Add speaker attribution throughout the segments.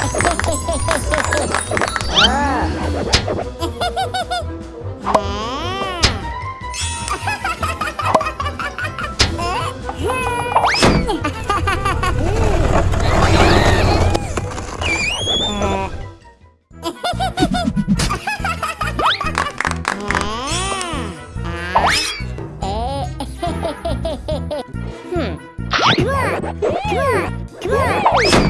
Speaker 1: Come on!
Speaker 2: Come on!
Speaker 3: Come on!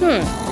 Speaker 4: Hmm.